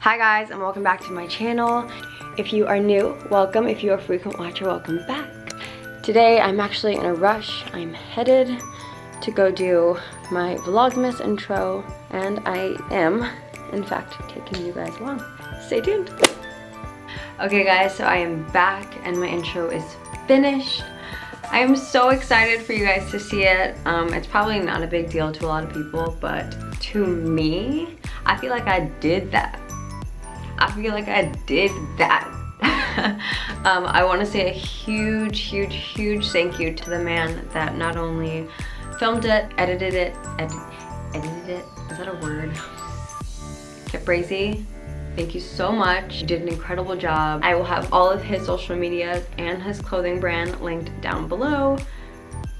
Hi guys and welcome back to my channel. If you are new, welcome. If you're a frequent watcher, welcome back. Today I'm actually in a rush. I'm headed to go do my Vlogmas intro and I am, in fact, taking you guys along. Stay tuned. Okay guys, so I am back and my intro is finished. I'm so excited for you guys to see it. Um, it's probably not a big deal to a lot of people, but to me, I feel like I did that. I feel like I did that. um, I want to say a huge, huge, huge thank you to the man that not only filmed it, edited it, edi edited it, is that a word? Kip Brazy, thank you so much. You did an incredible job. I will have all of his social medias and his clothing brand linked down below.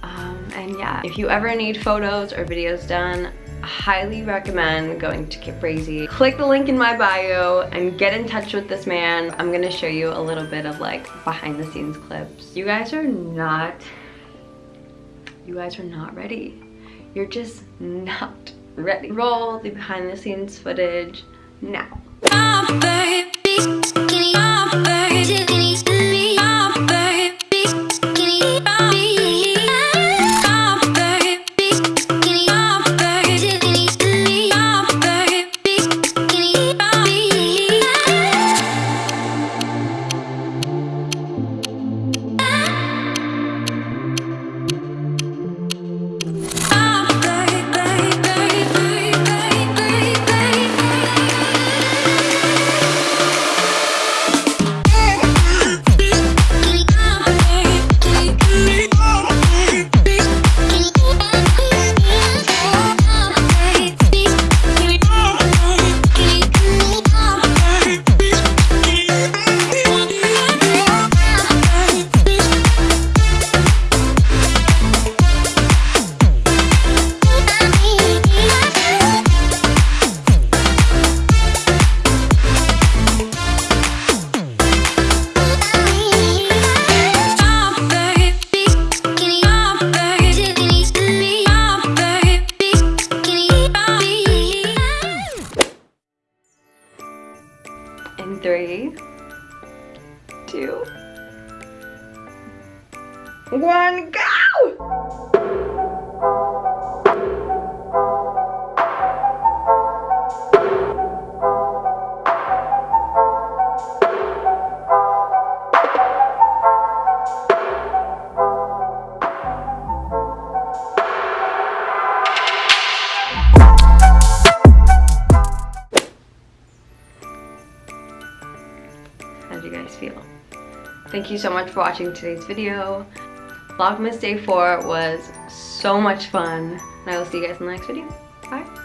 Um, and yeah, if you ever need photos or videos done, highly recommend going to Brazy. Click the link in my bio and get in touch with this man. I'm gonna show you a little bit of like behind the scenes clips. You guys are not, you guys are not ready. You're just not ready. Roll the behind the scenes footage now. Two, one, go! Thank you so much for watching today's video. Vlogmas Day 4 was so much fun. And I will see you guys in the next video. Bye.